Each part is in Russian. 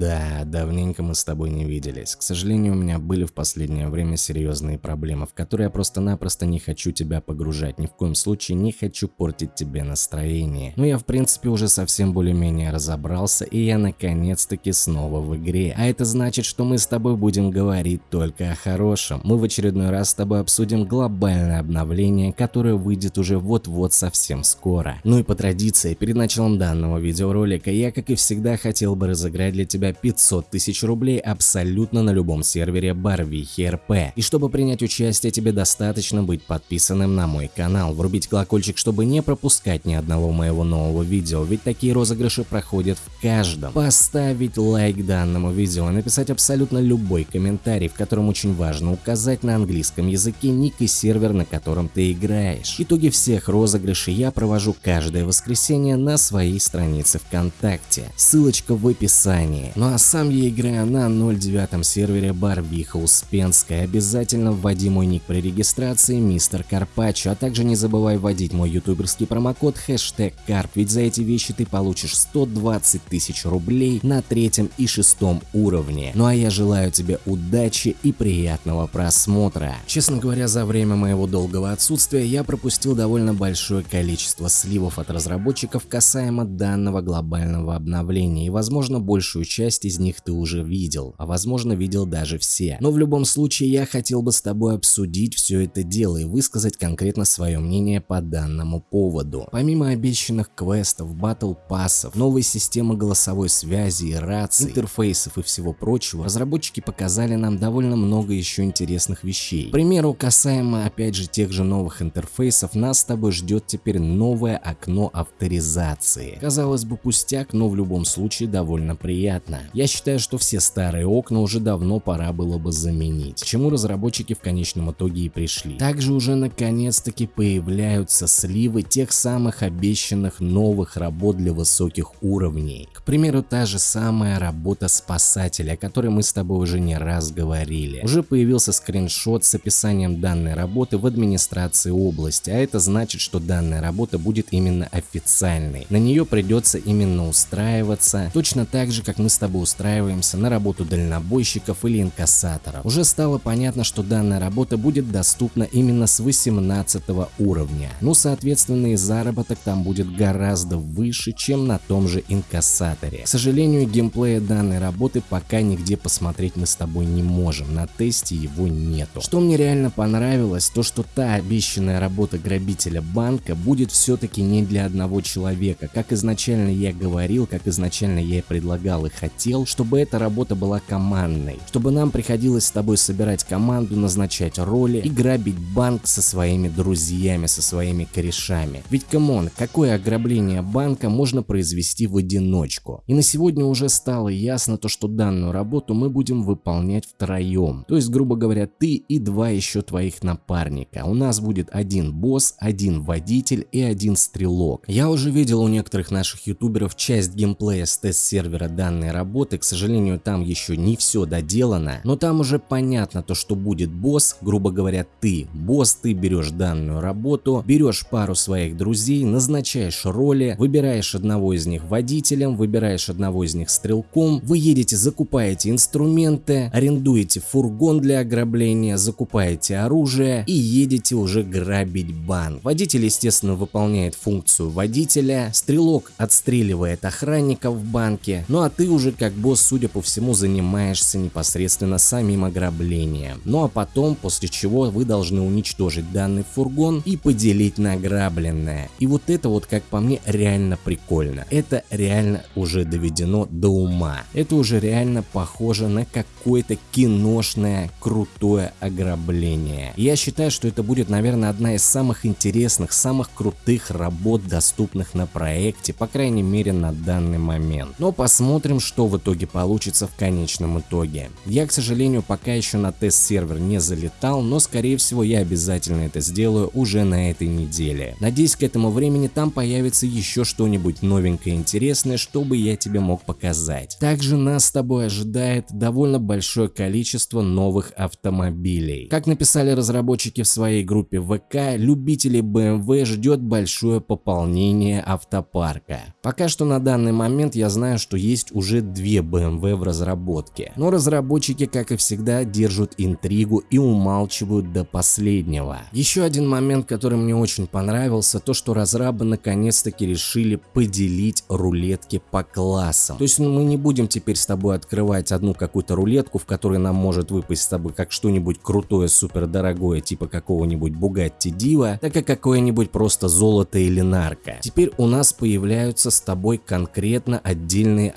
Да, давненько мы с тобой не виделись. К сожалению, у меня были в последнее время серьезные проблемы, в которые я просто-напросто не хочу тебя погружать. Ни в коем случае не хочу портить тебе настроение. Но я в принципе уже совсем более-менее разобрался, и я наконец-таки снова в игре. А это значит, что мы с тобой будем говорить только о хорошем. Мы в очередной раз с тобой обсудим глобальное обновление, которое выйдет уже вот-вот совсем скоро. Ну и по традиции, перед началом данного видеоролика я, как и всегда, хотел бы разыграть для тебя тебя 500 тысяч рублей абсолютно на любом сервере Барвихи РП. И чтобы принять участие, тебе достаточно быть подписанным на мой канал, врубить колокольчик, чтобы не пропускать ни одного моего нового видео, ведь такие розыгрыши проходят в каждом. Поставить лайк данному видео, написать абсолютно любой комментарий, в котором очень важно указать на английском языке ник и сервер, на котором ты играешь. Итоги всех розыгрышей я провожу каждое воскресенье на своей странице ВКонтакте. Ссылочка в описании. Ну а сам я играю на 09 сервере Барвиха Успенская. Обязательно вводи мой ник при регистрации Мистер Карпачо, а также не забывай вводить мой ютуберский промокод хэштег Карп, ведь за эти вещи ты получишь 120 тысяч рублей на третьем и шестом уровне. Ну а я желаю тебе удачи и приятного просмотра. Честно говоря, за время моего долгого отсутствия я пропустил довольно большое количество сливов от разработчиков касаемо данного глобального обновления и возможно большую часть часть из них ты уже видел, а возможно видел даже все. Но в любом случае я хотел бы с тобой обсудить все это дело и высказать конкретно свое мнение по данному поводу. Помимо обещанных квестов, батл пассов, новой системы голосовой связи и раций, интерфейсов и всего прочего, разработчики показали нам довольно много еще интересных вещей. К примеру, касаемо опять же тех же новых интерфейсов, нас с тобой ждет теперь новое окно авторизации. Казалось бы пустяк, но в любом случае довольно приятно понятно. Я считаю, что все старые окна уже давно пора было бы заменить, к чему разработчики в конечном итоге и пришли. Также уже наконец-таки появляются сливы тех самых обещанных новых работ для высоких уровней. К примеру, та же самая работа спасателя, о которой мы с тобой уже не раз говорили. Уже появился скриншот с описанием данной работы в администрации области, а это значит, что данная работа будет именно официальной. На нее придется именно устраиваться, точно так же, как мы с тобой устраиваемся на работу дальнобойщиков или инкассаторов. Уже стало понятно, что данная работа будет доступна именно с 18 уровня. Ну, соответственно, и заработок там будет гораздо выше, чем на том же инкассаторе. К сожалению, геймплея данной работы пока нигде посмотреть мы с тобой не можем, на тесте его нету. Что мне реально понравилось, то что та обещанная работа грабителя банка будет все-таки не для одного человека, как изначально я говорил, как изначально я и предлагал и хотел хотел, чтобы эта работа была командной, чтобы нам приходилось с тобой собирать команду, назначать роли и грабить банк со своими друзьями, со своими корешами. Ведь come on, какое ограбление банка можно произвести в одиночку? И на сегодня уже стало ясно то, что данную работу мы будем выполнять втроем. То есть, грубо говоря, ты и два еще твоих напарника. У нас будет один босс, один водитель и один стрелок. Я уже видел у некоторых наших ютуберов часть геймплея с тест-сервера данной работы работы, к сожалению, там еще не все доделано, но там уже понятно то, что будет босс, грубо говоря, ты. Босс, ты берешь данную работу, берешь пару своих друзей, назначаешь роли, выбираешь одного из них водителем, выбираешь одного из них стрелком, вы едете, закупаете инструменты, арендуете фургон для ограбления, закупаете оружие и едете уже грабить банк. Водитель, естественно, выполняет функцию водителя, стрелок отстреливает охранников в банке, ну а ты уже же как босс, судя по всему, занимаешься непосредственно самим ограблением. Ну а потом, после чего вы должны уничтожить данный фургон и поделить награбленное. И вот это вот, как по мне, реально прикольно. Это реально уже доведено до ума. Это уже реально похоже на какое-то киношное крутое ограбление. я считаю, что это будет, наверное, одна из самых интересных, самых крутых работ, доступных на проекте, по крайней мере на данный момент. Но посмотрим, что что в итоге получится в конечном итоге. Я, к сожалению, пока еще на тест-сервер не залетал, но скорее всего я обязательно это сделаю уже на этой неделе. Надеюсь, к этому времени там появится еще что-нибудь новенькое интересное, чтобы я тебе мог показать. Также нас с тобой ожидает довольно большое количество новых автомобилей. Как написали разработчики в своей группе ВК, любителей BMW ждет большое пополнение автопарка. Пока что на данный момент я знаю, что есть уже две BMW в разработке. Но разработчики, как и всегда, держат интригу и умалчивают до последнего. Еще один момент, который мне очень понравился, то что разрабы наконец-таки решили поделить рулетки по классам. То есть мы не будем теперь с тобой открывать одну какую-то рулетку, в которой нам может выпасть с тобой как что-нибудь крутое, супер дорогое, типа какого-нибудь Bugatti Diva, так и какое-нибудь просто золото или нарко. Теперь у нас появляются с тобой конкретно отдельные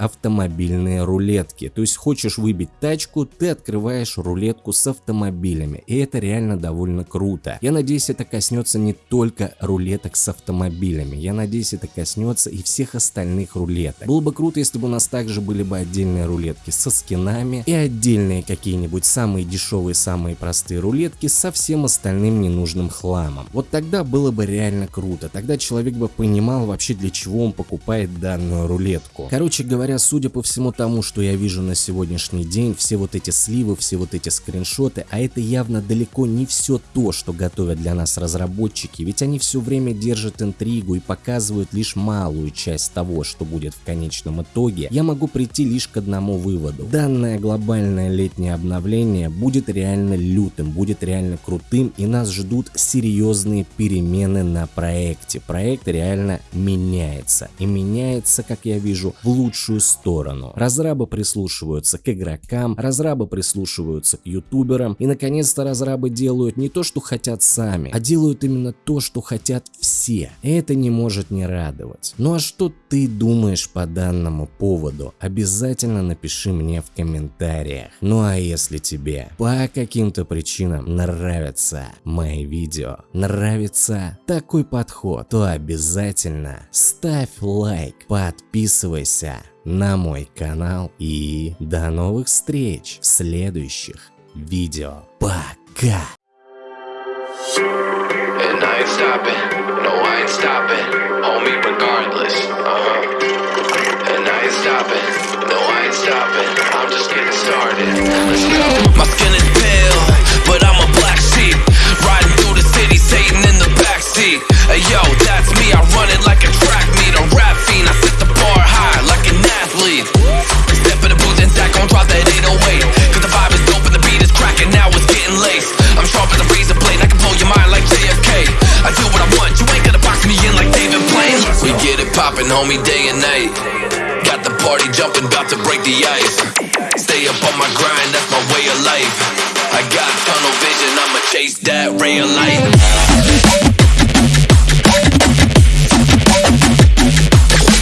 автомобильные рулетки. То есть хочешь выбить тачку, ты открываешь рулетку с автомобилями. И это реально довольно круто. Я надеюсь, это коснется не только рулеток с автомобилями. Я надеюсь, это коснется и всех остальных рулеток. Было бы круто, если бы у нас также были бы отдельные рулетки со скинами и отдельные какие-нибудь самые дешевые, самые простые рулетки со всем остальным ненужным хламом. Вот тогда было бы реально круто. Тогда человек бы понимал вообще для чего он покупает данную рулетку. Короче говоря, судя по всему тому, что я вижу на сегодняшний день, все вот эти сливы, все вот эти скриншоты, а это явно далеко не все то, что готовят для нас разработчики, ведь они все время держат интригу и показывают лишь малую часть того, что будет в конечном итоге, я могу прийти лишь к одному выводу. Данное глобальное летнее обновление будет реально лютым, будет реально крутым и нас ждут серьезные перемены на проекте. Проект реально меняется и меняется, как я вижу, в лучшую сторону. Разрабы прислушиваются к игрокам, разрабы прислушиваются к ютуберам и наконец-то разрабы делают не то, что хотят сами, а делают именно то, что хотят все. Это не может не радовать. Ну а что ты думаешь по данному поводу? Обязательно напиши мне в комментариях. Ну а если тебе по каким-то причинам нравятся мои видео, нравится такой подход, то обязательно ставь лайк, подписывайся на мой канал и до новых встреч в следующих видео. Пока! Uh-huh. My skin is get homie, day and night. Got the party jumping, about to break the ice. Stay up on my grind, that's my way of life. I got tunnel vision, I'ma chase that ray of light.